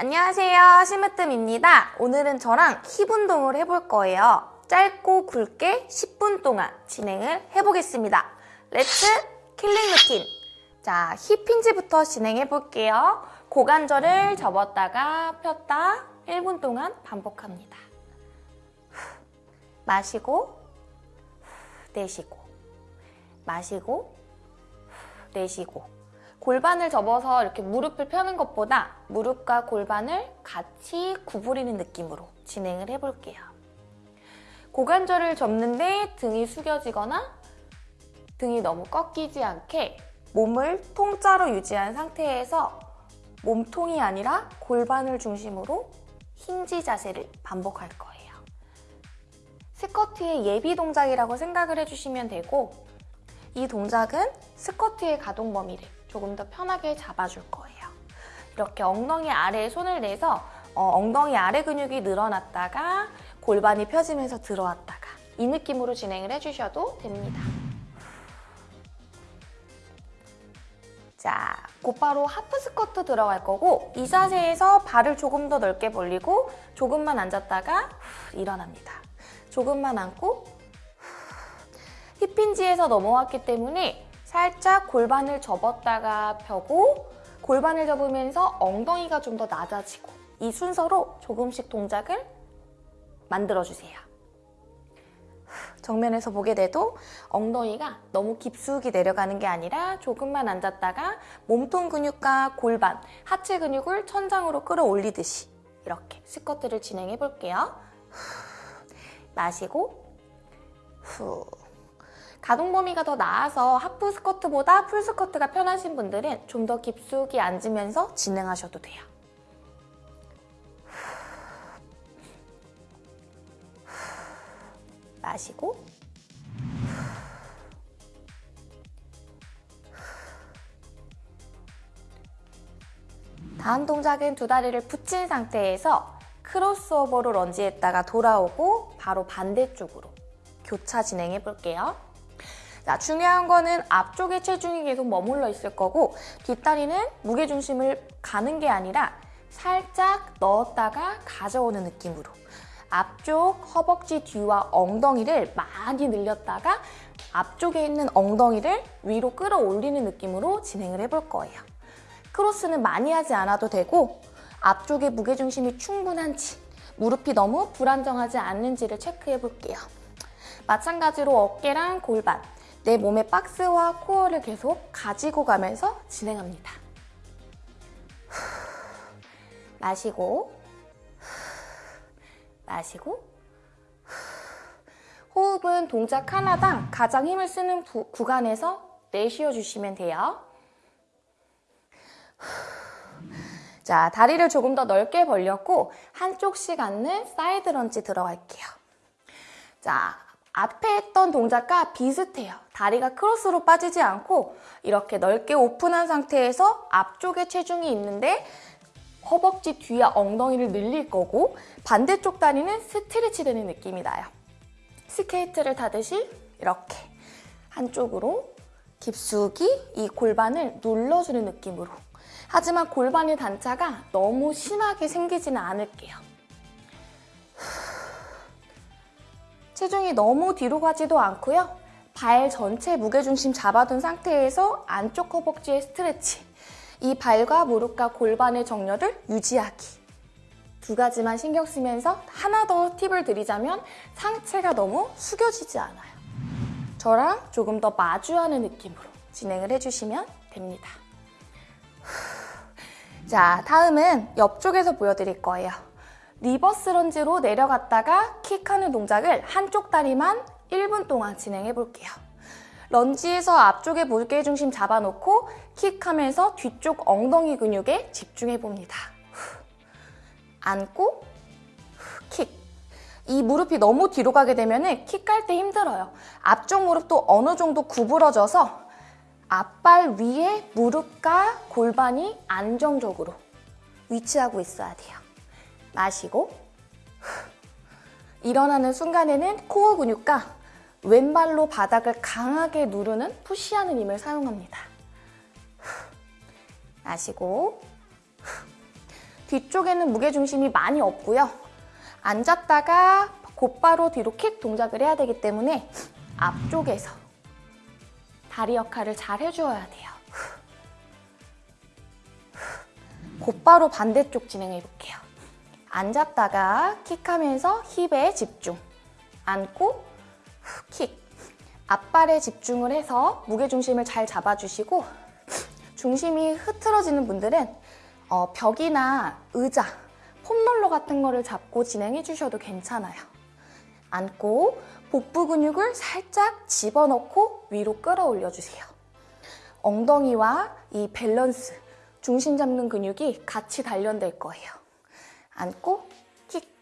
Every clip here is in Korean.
안녕하세요. 심으뜸입니다. 오늘은 저랑 힙 운동을 해볼 거예요. 짧고 굵게 10분 동안 진행을 해보겠습니다. Let's killing routine 자, hip hinge부터 진행해 볼게요. 고관절을 접었다가 폈다 1분 동안 반복합니다. 마시고 내쉬고 마시고 내쉬고. 골반을 접어서 이렇게 무릎을 펴는 것보다 무릎과 골반을 같이 구부리는 느낌으로 진행을 해볼게요. 고관절을 접는데 등이 숙여지거나 등이 너무 꺾이지 않게 몸을 통짜로 유지한 상태에서 몸통이 아니라 골반을 중심으로 힌지 자세를 반복할 거예요. 스쿼트의 예비 동작이라고 생각을 해주시면 되고 이 동작은 스쿼트의 가동 범위를 조금 더 편하게 잡아줄 거예요. 이렇게 엉덩이 아래에 손을 내서 어, 엉덩이 아래 근육이 늘어났다가 골반이 펴지면서 들어왔다가 이 느낌으로 진행을 해주셔도 됩니다. 자, 곧바로 하프 스쿼트 들어갈 거고 이 자세에서 발을 조금 더 넓게 벌리고 조금만 앉았다가 일어납니다. 조금만 앉고 힙힌지에서 넘어왔기 때문에 살짝 골반을 접었다가 펴고 골반을 접으면서 엉덩이가 좀 더 낮아지고 이 순서로 조금씩 동작을 만들어주세요. 정면에서 보게 돼도 엉덩이가 너무 깊숙이 내려가는 게 아니라 조금만 앉았다가 몸통 근육과 골반, 하체 근육을 천장으로 끌어올리듯이 이렇게 스쿼트를 진행해 볼게요. 마시고 후 가동 범위가 더 나아서 하프 스쿼트보다 풀 스쿼트가 편하신 분들은 좀 더 깊숙이 앉으면서 진행하셔도 돼요. 마시고 다음 동작은 두 다리를 붙인 상태에서 크로스오버로 런지했다가 돌아오고 바로 반대쪽으로 교차 진행해 볼게요. 자, 중요한 거는 앞쪽에 체중이 계속 머물러 있을 거고 뒷다리는 무게중심을 가는 게 아니라 살짝 넣었다가 가져오는 느낌으로 앞쪽 허벅지 뒤와 엉덩이를 많이 늘렸다가 앞쪽에 있는 엉덩이를 위로 끌어올리는 느낌으로 진행을 해볼 거예요. 크로스는 많이 하지 않아도 되고 앞쪽에 무게중심이 충분한지 무릎이 너무 불안정하지 않는지를 체크해 볼게요. 마찬가지로 어깨랑 골반, 내 몸의 박스와 코어를 계속 가지고 가면서 진행합니다. 마시고 마시고 호흡은 동작 하나당 가장 힘을 쓰는 부, 구간에서 내쉬어 주시면 돼요. 자, 다리를 조금 더 넓게 벌렸고 한쪽씩 앉는 side lunge 들어갈게요. 자, 앞에 했던 동작과 비슷해요. 다리가 크로스로 빠지지 않고 이렇게 넓게 오픈한 상태에서 앞쪽에 체중이 있는데 허벅지 뒤와 엉덩이를 늘릴 거고 반대쪽 다리는 stretch 되는 느낌이 나요. 스케이트를 타듯이 이렇게 한쪽으로 깊숙이 이 골반을 눌러주는 느낌으로 하지만 골반의 단차가 너무 심하게 생기지는 않을게요. 체중이 너무 뒤로 가지도 않고요. 발 전체 무게중심 잡아둔 상태에서 안쪽 허벅지의 스트레치 이 발과 무릎과 골반의 정렬을 유지하기 두 가지만 신경 쓰면서 하나 더 팁을 드리자면 상체가 너무 숙여지지 않아요. 저랑 조금 더 마주하는 느낌으로 진행을 해주시면 됩니다. 자, 다음은 옆쪽에서 보여드릴 거예요. reverse lunge로 내려갔다가 킥하는 동작을 한쪽 다리만 1분 동안 진행해 볼게요. lunge에서 앞쪽에 무게 중심 잡아놓고 킥하면서 뒤쪽 엉덩이 근육에 집중해 봅니다. 안고 킥. 이 무릎이 너무 뒤로 가게 되면 킥할 때 힘들어요. 앞쪽 무릎도 어느 정도 구부러져서 앞발 위에 무릎과 골반이 안정적으로 위치하고 있어야 돼요. 마시고 일어나는 순간에는 코어 근육과 왼발로 바닥을 강하게 누르는 푸시하는 힘을 사용합니다. 마시고 뒤쪽에는 무게중심이 많이 없고요. 앉았다가 곧바로 뒤로 킥 동작을 해야 되기 때문에 앞쪽에서 다리 역할을 잘 해주어야 돼요. 곧바로 반대쪽 진행해 볼게요. 앉았다가 킥하면서 힙에 집중. 앉고 킥. 앞발에 집중을 해서 무게중심을 잘 잡아주시고 중심이 흐트러지는 분들은 어, 벽이나 의자, 폼롤러 같은 거를 잡고 진행해 주셔도 괜찮아요. 앉고 복부 근육을 살짝 집어넣고 위로 끌어올려 주세요. 엉덩이와 이 밸런스, 중심 잡는 근육이 같이 단련될 거예요. 앉고 킥.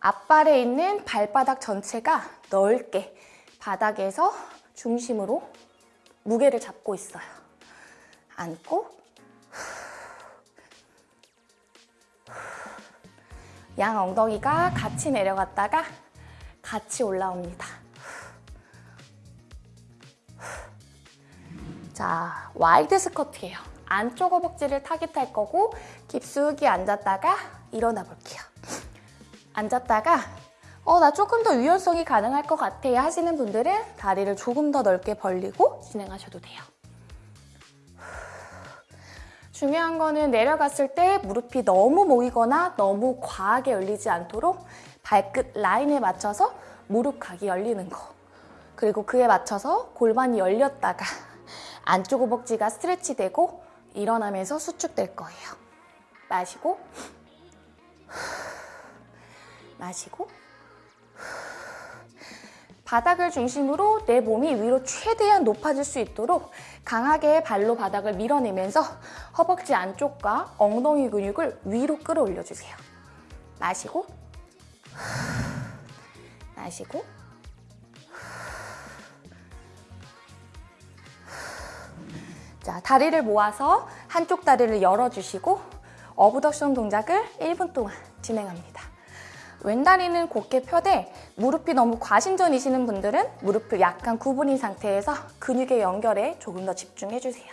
앞발에 있는 발바닥 전체가 넓게 바닥에서 중심으로 무게를 잡고 있어요. 앉고 양 엉덩이가 같이 내려갔다가 같이 올라옵니다. 자, wide 스쿼트예요. 안쪽 허벅지를 타깃할 거고 깊숙이 앉았다가 일어나 볼게요. 앉았다가 어, 나 조금 더 유연성이 가능할 것 같아 하시는 분들은 다리를 조금 더 넓게 벌리고 진행하셔도 돼요. 중요한 거는 내려갔을 때 무릎이 너무 모이거나 너무 과하게 열리지 않도록 발끝 라인에 맞춰서 무릎 각이 열리는 거. 그리고 그에 맞춰서 골반이 열렸다가 안쪽 허벅지가 스트레치되고 일어나면서 수축될 거예요. 마시고 마시고 바닥을 중심으로 내 몸이 위로 최대한 높아질 수 있도록 강하게 발로 바닥을 밀어내면서 허벅지 안쪽과 엉덩이 근육을 위로 끌어올려 주세요. 마시고 마시고 자, 다리를 모아서 한쪽 다리를 열어주시고 어브덕션 동작을 1분 동안 진행합니다. 왼다리는 곧게 펴되 무릎이 너무 과신전이시는 분들은 무릎을 약간 구부린 상태에서 근육의 연결에 조금 더 집중해주세요.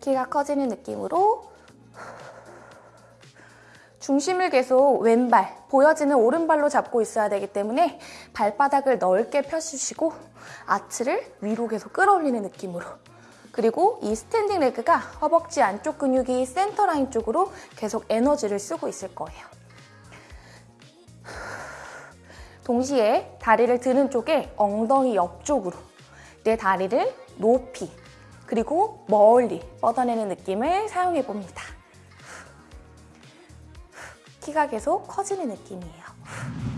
키가 커지는 느낌으로 중심을 계속 왼발, 보여지는 오른발로 잡고 있어야 되기 때문에 발바닥을 넓게 펴주시고 아치를 위로 계속 끌어올리는 느낌으로 그리고 이 standing leg가 허벅지 안쪽 근육이 center line 쪽으로 계속 에너지를 쓰고 있을 거예요. 동시에 다리를 드는 쪽에 엉덩이 옆쪽으로 내 다리를 높이 그리고 멀리 뻗어내는 느낌을 사용해 봅니다. 키가 계속 커지는 느낌이에요.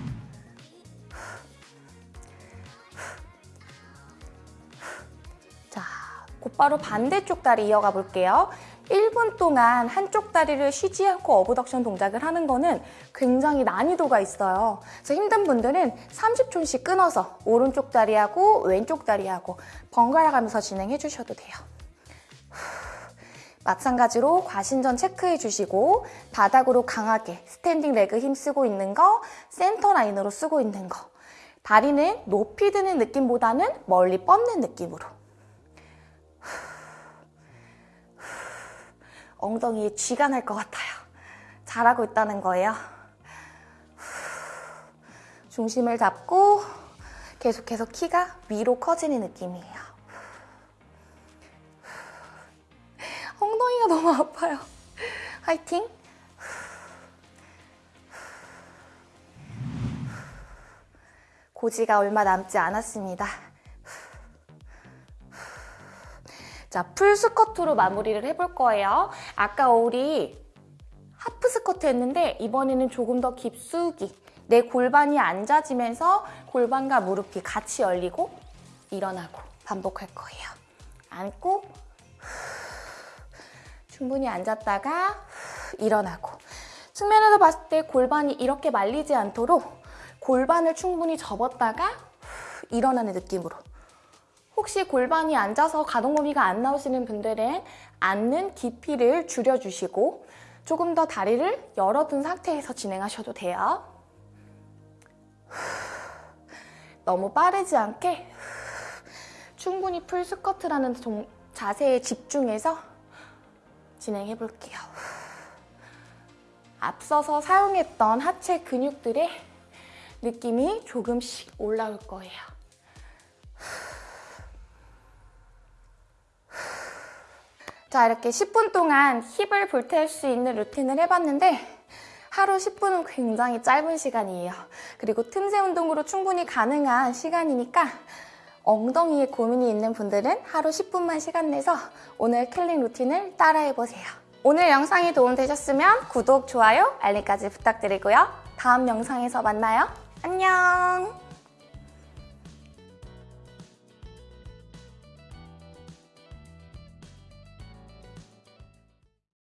곧바로 반대쪽 다리 이어가 볼게요. 1분 동안 한쪽 다리를 쉬지 않고 abduction 동작을 하는 거는 굉장히 난이도가 있어요. 그래서 힘든 분들은 30초씩 끊어서 오른쪽 다리하고 왼쪽 다리하고 번갈아 가면서 진행해 주셔도 돼요. 마찬가지로 과신전 체크해 주시고 바닥으로 강하게 standing leg 힘쓰고 있는 거 center line으로 쓰고 있는 거 다리는 높이 드는 느낌보다는 멀리 뻗는 느낌으로 엉덩이에 쥐가 날 것 같아요. 잘하고 있다는 거예요. 중심을 잡고 계속해서 키가 위로 커지는 느낌이에요. 엉덩이가 너무 아파요. 화이팅! 고지가 얼마 남지 않았습니다. 자, 풀 스쿼트로 마무리를 해볼 거예요. 아까 우리 하프 스쿼트 했는데 이번에는 조금 더 깊숙이 내 골반이 앉아지면서 골반과 무릎이 같이 열리고 일어나고 반복할 거예요. 앉고 충분히 앉았다가 일어나고 측면에서 봤을 때 골반이 이렇게 말리지 않도록 골반을 충분히 접었다가 일어나는 느낌으로 혹시 골반이 앉아서 가동 범위가 안 나오시는 분들은 앉는 깊이를 줄여주시고 조금 더 다리를 열어둔 상태에서 진행하셔도 돼요. 너무 빠르지 않게 충분히 full 스쿼트라는 자세에 집중해서 진행해 볼게요. 앞서서 사용했던 하체 근육들의 느낌이 조금씩 올라올 거예요. 자, 이렇게 10분 동안 힙을 불태울 수 있는 루틴을 해봤는데 하루 10분은 굉장히 짧은 시간이에요. 그리고 틈새 운동으로 충분히 가능한 시간이니까 엉덩이에 고민이 있는 분들은 하루 10분만 시간 내서 오늘 클린 루틴을 따라해보세요. 오늘 영상이 도움되셨으면 구독, 좋아요, 알림까지 부탁드리고요. 다음 영상에서 만나요. 안녕!